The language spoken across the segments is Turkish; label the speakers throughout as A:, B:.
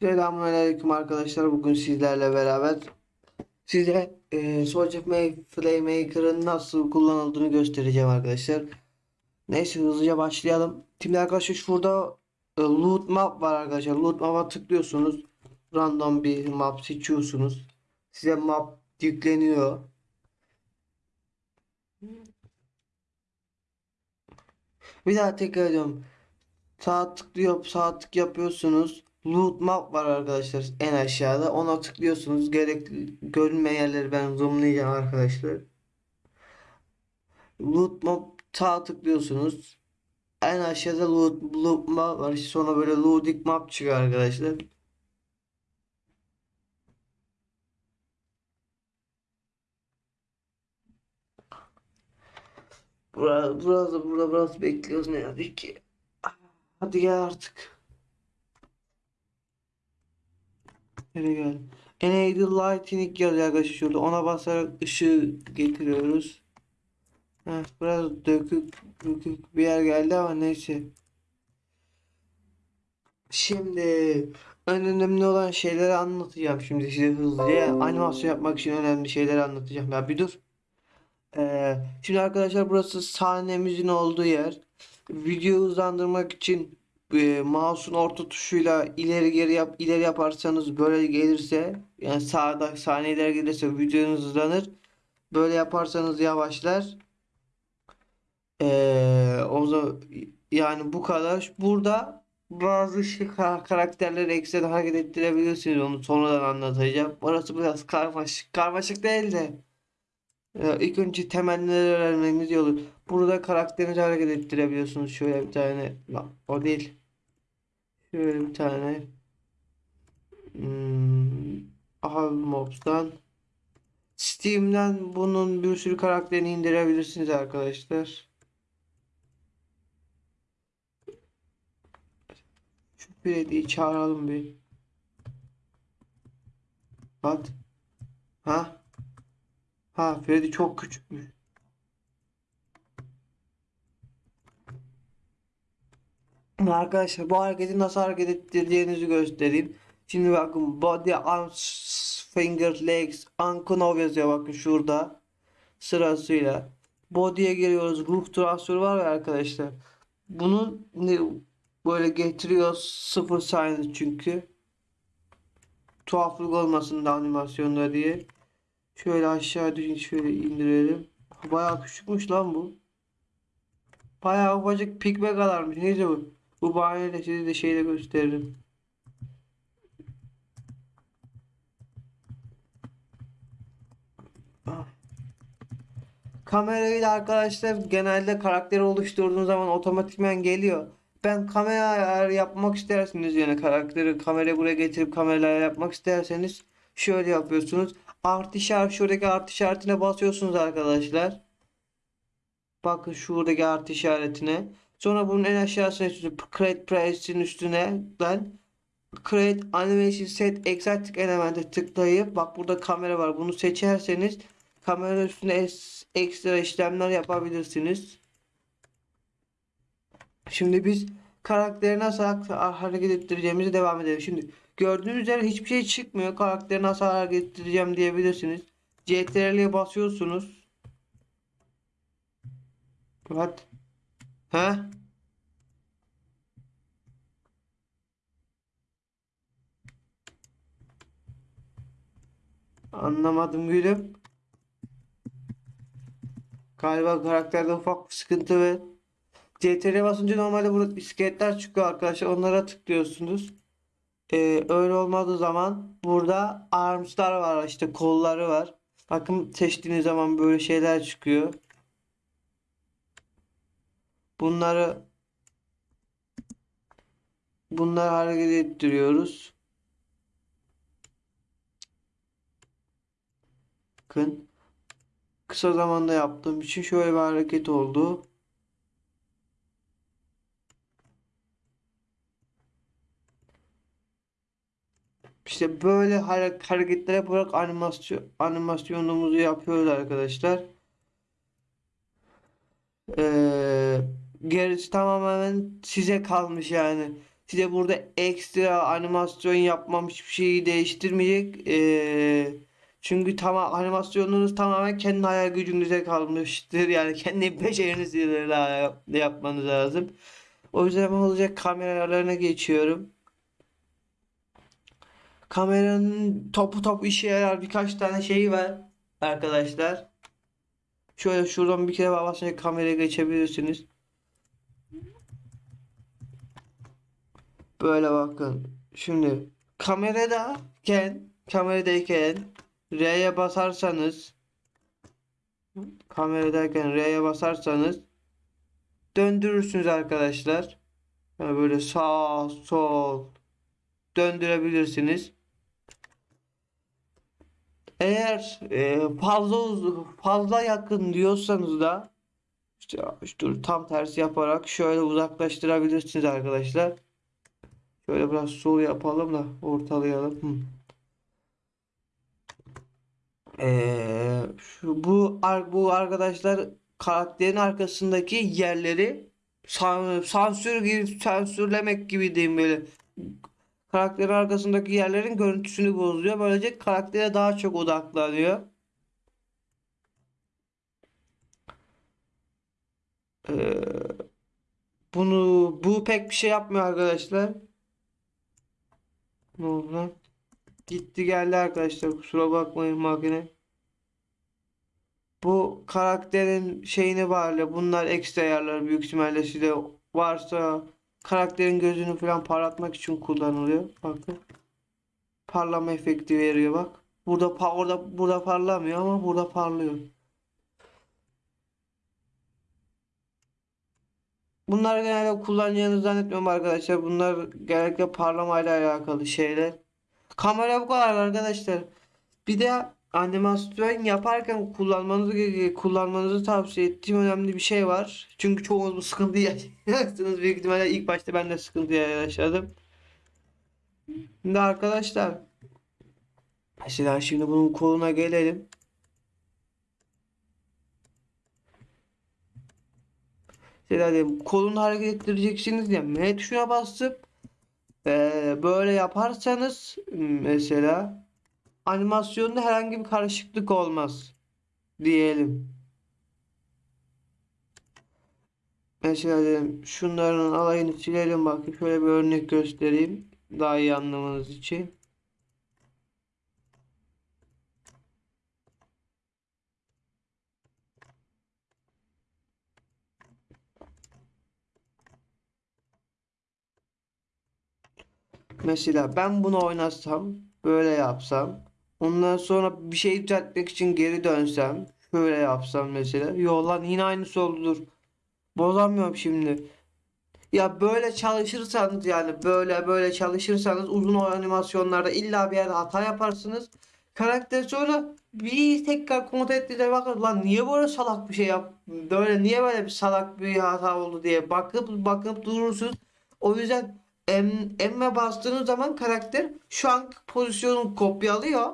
A: Selamünaleyküm arkadaşlar. Bugün sizlerle beraber size e, Soldier Playmaker'ın nasıl kullanıldığını göstereceğim arkadaşlar. Neyse hızlıca başlayalım. Şimdi arkadaşlar şurada e, loot map var arkadaşlar. Loot map'a tıklıyorsunuz. Random bir map seçiyorsunuz. Size map yükleniyor. Bir daha tekrar ediyorum. Sağ tıklıyor, sağ tık yapıyorsunuz. Loot map var arkadaşlar en aşağıda. Ona tıklıyorsunuz. Gerekli görünmeyen yerleri ben zoomlayacağım arkadaşlar. Loot map sağ tıklıyorsunuz. En aşağıda loot, loot map var. Sonra böyle loading map çıkıyor arkadaşlar. Burada, burada biraz bekliyoruz ne yazık ki. Hadi gel artık. Nereye gel? Enable Lighting yazıyor şurada. Ona basarak ışığı getiriyoruz. Heh, biraz dökük, dökük bir yer geldi ama neyse. Şimdi en önemli olan şeyleri anlatacağım şimdi size hızlıca. Animasyon yapmak için önemli şeyleri anlatacağım. Ya bir dur. Ee, şimdi arkadaşlar burası sahnemizin olduğu yer. Videoyu hızlandırmak için e, mouse'un orta tuşuyla ileri geri yap ileri yaparsanız böyle gelirse yani sağda saniye ileri gelirse videonuz hızlanır. Böyle yaparsanız yavaşlar. Ee, o zaman yani bu kadar. Burada bazı şey, ka- karakterleri ekstradan hareket ettirebilirsiniz. Onu sonradan anlatacağım. Orası biraz karmaşık. Karmaşık değil de. Ee, ilk önce temelleri öğrenmeniz iyi. Burada karakterinizi hareket ettirebiliyorsunuz. Şöyle bir tane. O değil. Şöyle bir tane. Hmm, Ahal. Steam'den bunun bir sürü karakterini indirebilirsiniz arkadaşlar. Şu Freddy'yi çağıralım bir. What? Ha? Ha Freddy çok küçükmüş. Arkadaşlar bu hareketi nasıl hareket ettireceğinizi göstereyim. Şimdi bakın body, arms, finger, legs, unknown yazıyor bakın şurada. Sırasıyla. Body'ye giriyoruz. Ruh transferi var ya arkadaşlar. Bunu böyle getiriyor sıfır saniye çünkü. Tuhaflık olmasın da animasyonda diye. Şöyle aşağı düşün şöyle indirelim. Bayağı küçükmüş lan bu. Bayağı ufacık pikme kadarmış. Neyse bu. Bu bahaneyle size de şeyle gösteririm. Ah. Kamerayla arkadaşlar genelde karakteri oluşturduğunuz zaman otomatikman geliyor. Ben kamera ayarı yapmak isterseniz yani karakteri kamerayı buraya getirip kamerayla yapmak isterseniz şöyle yapıyorsunuz. Artı işaret şuradaki artı işaretine basıyorsunuz arkadaşlar. Bakın şuradaki artı işaretine. Sonra bunun en aşağısına üstüne Create Press'in üstüne ben Create Animation Set Exact Element'e tıklayıp bak burada kamera var. Bunu seçerseniz kamera üstüne ekstra işlemler yapabilirsiniz. Şimdi biz karakteri nasıl ha- hareket ettireceğimize devam edelim. Şimdi gördüğünüz üzere hiçbir şey çıkmıyor. Karakteri nasıl hareket ettireceğim diyebilirsiniz. CTRL'ye basıyorsunuz. What? Ha? Anlamadım gülüm. Galiba karakterde ufak bir sıkıntı ve CTR'ye basınca normalde burada iskeletler çıkıyor arkadaşlar. Onlara tıklıyorsunuz. Ee, öyle olmadığı zaman burada arms'lar var işte kolları var. Bakın seçtiğiniz zaman böyle şeyler çıkıyor. Bunları bunları hareket ettiriyoruz. Bakın kısa zamanda yaptığım için şöyle bir hareket oldu. İşte böyle hare- hareketler yaparak animasyon animasyonumuzu yapıyoruz arkadaşlar. Ee, gerisi tamamen size kalmış yani. Size burada ekstra animasyon yapmam hiçbir şeyi değiştirmeyecek. Ee, çünkü tamam animasyonunuz tamamen kendi hayal gücünüze kalmıştır. Yani kendi becerinizle yap- yapmanız lazım. O yüzden olacak kamera ayarlarına geçiyorum. Kameranın topu topu işe yarar birkaç tane şeyi var arkadaşlar. Şöyle şuradan bir kere basınca kameraya geçebilirsiniz. Böyle bakın. Şimdi kameradayken kameradayken R'ye basarsanız kameradayken R'ye basarsanız döndürürsünüz arkadaşlar. Yani böyle sağ sol döndürebilirsiniz. Eğer e, fazla fazla yakın diyorsanız da işte, dur, tam tersi yaparak şöyle uzaklaştırabilirsiniz arkadaşlar. Şöyle biraz sol yapalım da ortalayalım. Hı. Ee, şu, bu bu arkadaşlar karakterin arkasındaki yerleri san- sansür gibi sansürlemek gibi diyeyim böyle. Karakterin arkasındaki yerlerin görüntüsünü bozuyor. Böylece karaktere daha çok odaklanıyor. Ee, bunu bu pek bir şey yapmıyor arkadaşlar. Ne oldu lan? Gitti geldi arkadaşlar. Kusura bakmayın makine. Bu karakterin şeyini bağlı. Bunlar ekstra ayarlar büyük ihtimalle size varsa karakterin gözünü falan parlatmak için kullanılıyor. Bakın. Parlama efekti veriyor bak. Burada orada burada parlamıyor ama burada parlıyor. Bunlar genelde kullanacağınızı zannetmiyorum arkadaşlar. Bunlar genellikle parlamayla alakalı şeyler. Kamera bu kadar arkadaşlar. Bir de animasyon yaparken kullanmanızı kullanmanızı tavsiye ettiğim önemli bir şey var. Çünkü çoğunuz bu sıkıntıyı yaşayacaksınız. Büyük ihtimalle ilk başta ben de sıkıntı yaşadım. Şimdi arkadaşlar mesela şimdi bunun koluna gelelim. Mesela diyelim kolunu hareket ettireceksiniz ya M tuşuna basıp eee, böyle yaparsanız mesela animasyonda herhangi bir karışıklık olmaz diyelim. Mesela diyelim şunların alayını silelim bakayım şöyle bir örnek göstereyim daha iyi anlamanız için. Mesela ben bunu oynatsam, böyle yapsam, ondan sonra bir şey düzeltmek için geri dönsem, şöyle yapsam mesela. Yo lan yine aynısı oldu dur. Bozamıyorum şimdi. Ya böyle çalışırsanız yani böyle böyle çalışırsanız uzun animasyonlarda illa bir yerde hata yaparsınız. Karakter sonra bir tekrar kontrol ettiğinde bakın lan niye böyle salak bir şey yap böyle niye böyle bir salak bir hata oldu diye bakıp bakıp durursunuz. O yüzden em, emme bastığınız zaman karakter şu anki pozisyonunu kopyalıyor.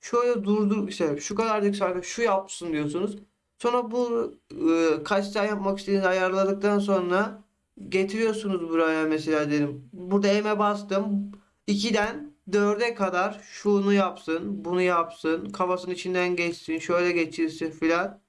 A: Şöyle durdur işte şu kadarcık sarkı şu yapsın diyorsunuz. Sonra bu e, kaç tane yapmak istediğinizi ayarladıktan sonra getiriyorsunuz buraya mesela dedim. Burada M'e bastım. 2'den 4'e kadar şunu yapsın, bunu yapsın, kafasının içinden geçsin, şöyle geçirsin filan.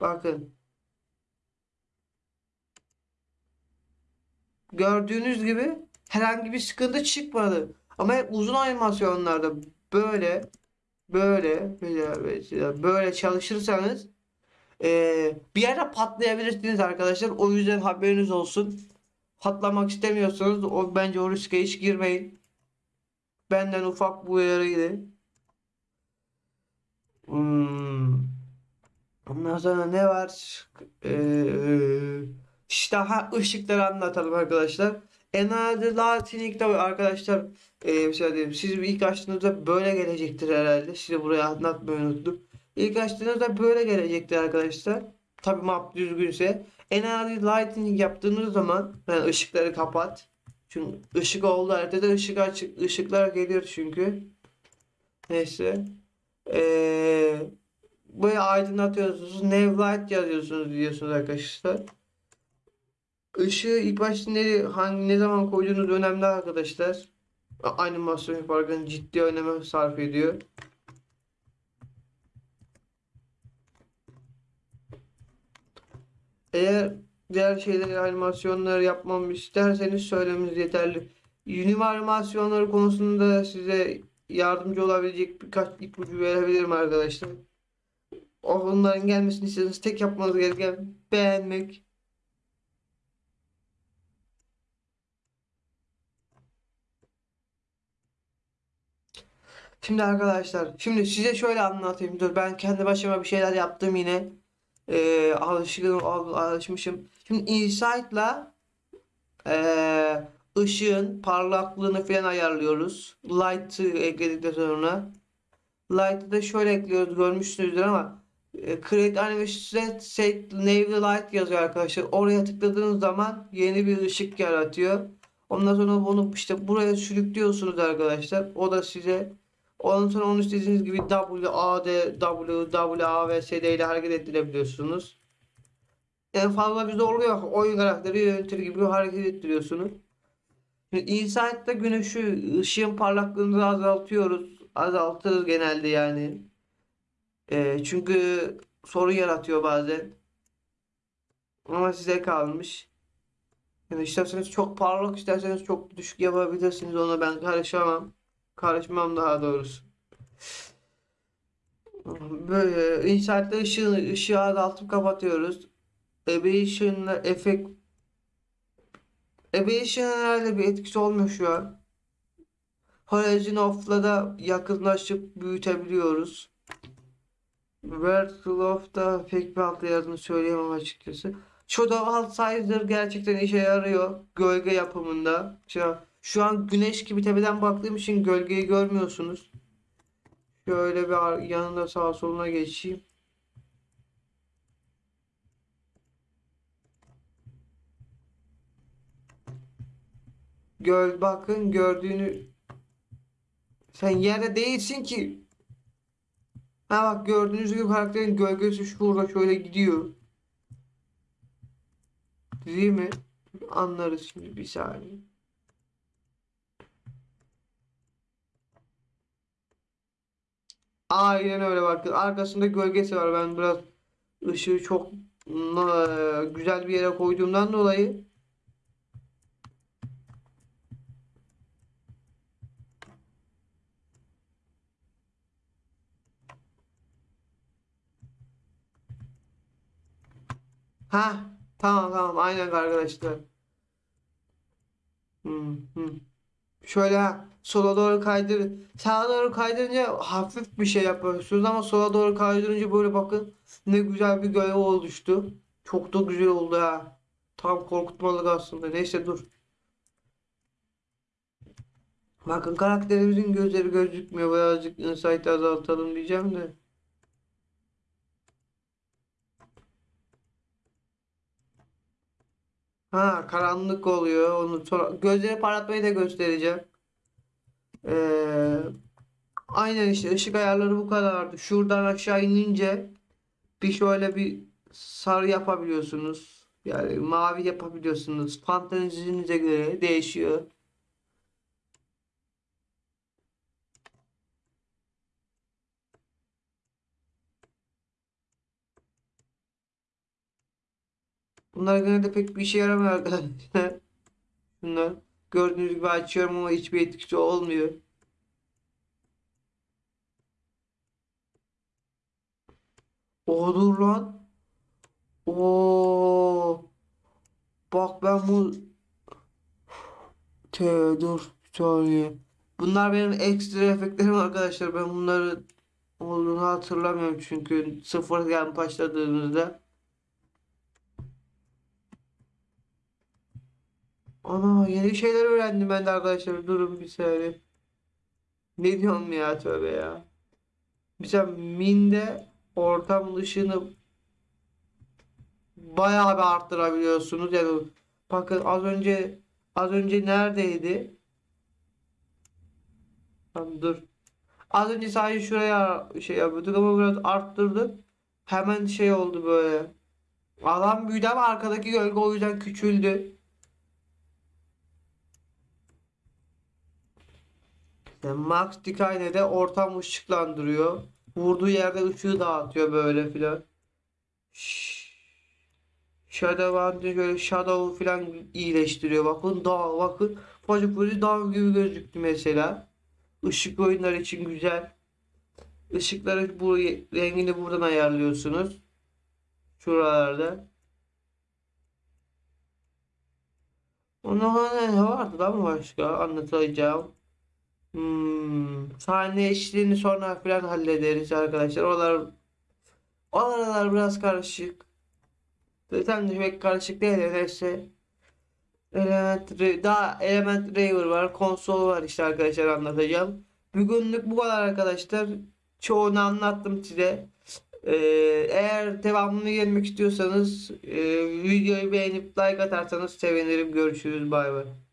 A: Bakın. Gördüğünüz gibi herhangi bir sıkıntı çıkmadı. Ama uzun animasyonlarda böyle böyle mesela böyle çalışırsanız ee, bir yerde patlayabilirsiniz arkadaşlar. O yüzden haberiniz olsun. Patlamak istemiyorsanız o bence o riske hiç girmeyin. Benden ufak bu uyarıydı. Hmm. Ondan sonra ne var? Ee, işte ha ışıkları anlatalım arkadaşlar. Enerji Latinik'te arkadaşlar e, mesela diyelim siz ilk açtığınızda böyle gelecektir herhalde. Size buraya anlatmayı unuttum. İlk açtığınızda böyle gelecektir arkadaşlar. Tabi map düzgünse. Enerji Lighting yaptığınız zaman yani ışıkları kapat. Çünkü ışık oldu haritada ışık açık ışıklar geliyor çünkü. Neyse. Ee, böyle aydınlatıyorsunuz. Nav Light yazıyorsunuz diyorsunuz arkadaşlar. Işığı ilk başta ne, hangi, ne zaman koyduğunuz önemli arkadaşlar. Animasyon yaparken ciddi öneme sarf ediyor. Eğer diğer şeyleri animasyonları yapmamı isterseniz söylemeniz yeterli. Unity animasyonları konusunda size yardımcı olabilecek birkaç ipucu verebilirim arkadaşlar. Onların gelmesini istiyorsanız tek yapmanız gereken beğenmek. Şimdi arkadaşlar, şimdi size şöyle anlatayım. Dur ben kendi başıma bir şeyler yaptım yine. Ee, alışkın, al- alışmışım. Şimdi Insight'la ee, ışığın parlaklığını falan ayarlıyoruz. Light'ı ekledikten sonra. Light'ı da şöyle ekliyoruz görmüşsünüzdür ama e, Create Animation Set, Navy Light yazıyor arkadaşlar. Oraya tıkladığınız zaman yeni bir ışık yaratıyor. Ondan sonra bunu işte buraya sürüklüyorsunuz arkadaşlar. O da size ondan sonra onu istediğiniz gibi W, A, D, W, W, A ve S, D ile hareket ettirebiliyorsunuz. En fazla bir zorluğu yok. Oyun karakteri yönetir gibi hareket ettiriyorsunuz. Şimdi Insight'ta güneşi ışığın parlaklığını azaltıyoruz. Azaltırız genelde yani. Ee, çünkü sorun yaratıyor bazen. Ama size kalmış. Yani isterseniz çok parlak, isterseniz çok düşük yapabilirsiniz. Ona ben karışamam. Karışmam daha doğrusu. Böyle Insight'ta ışığı, ışığı azaltıp kapatıyoruz. Aberration'la efekt herhalde bir etkisi olmuyor şu an. Horizon Off'la da yakınlaşıp büyütebiliyoruz. Virtual Off'da pek bir altı yazdığını söyleyemem açıkçası. Shadow Sizer gerçekten işe yarıyor gölge yapımında. Şu, şu an güneş gibi tepeden baktığım için gölgeyi görmüyorsunuz. Şöyle bir yanında sağa soluna geçeyim. Göl bakın gördüğünü sen yerde değilsin ki. Ha bak gördüğünüz gibi karakterin gölgesi şurada şöyle gidiyor. Değil mi? Anlarız şimdi bir saniye. Aynen öyle bakın. Arkasında gölgesi var. Ben biraz ışığı çok na- güzel bir yere koyduğumdan dolayı Ha tamam tamam aynen arkadaşlar. Hmm, hmm. Şöyle ha, sola doğru kaydır. Sağa doğru kaydırınca hafif bir şey yapıyorsunuz ama sola doğru kaydırınca böyle bakın ne güzel bir gölge oluştu. Çok da güzel oldu ha. Tam korkutmalık aslında. Neyse dur. Bakın karakterimizin gözleri gözükmüyor. Birazcık insight'ı azaltalım diyeceğim de. Ha karanlık oluyor. Onu sonra gözleri parlatmayı da göstereceğim. Ee, aynen işte ışık ayarları bu kadardı. Şuradan aşağı inince bir şöyle bir sarı yapabiliyorsunuz. Yani mavi yapabiliyorsunuz. Fantezinize göre değişiyor. Bunlar genelde pek bir işe yaramıyor arkadaşlar. Bunlar gördüğünüz gibi açıyorum ama hiçbir etkisi olmuyor. Olur lan. Oo. Bak ben bu Te dur bir saniye. Bunlar benim ekstra efektlerim arkadaşlar. Ben bunları olduğunu hatırlamıyorum çünkü sıfırdan başladığınızda. Ana yeni şeyler öğrendim ben de arkadaşlar. Durun bir saniye. Ne diyorum ya tövbe ya. Mesela Minde ortam ışığını bayağı bir arttırabiliyorsunuz. Yani bakın az önce az önce neredeydi? Tamam, dur. Az önce sadece şuraya şey yapıyorduk ama biraz arttırdık. Hemen şey oldu böyle. Alan büyüdü ama arkadaki gölge o yüzden küçüldü. İşte Max Decay'ne de ortam ışıklandırıyor. Vurduğu yerde ışığı dağıtıyor böyle filan. Şşş. Shadow Hunter şöyle Shadow filan iyileştiriyor. Bakın dağ bakın. Böyle dağ gibi gözüktü mesela. Işık oyunlar için güzel. Işıkları bu rengini buradan ayarlıyorsunuz. Şuralarda. Ondan ne vardı lan başka anlatacağım. Hmm, sahne eşliğini sonra falan hallederiz arkadaşlar. Oralar oralar biraz karışık. Zaten pek karışık değil neyse. Element, daha Element Raver var. Konsol var işte arkadaşlar anlatacağım. Bugünlük bu kadar arkadaşlar. Çoğunu anlattım size. Ee, eğer devamını gelmek istiyorsanız e, videoyu beğenip like atarsanız sevinirim. Görüşürüz. Bay bay.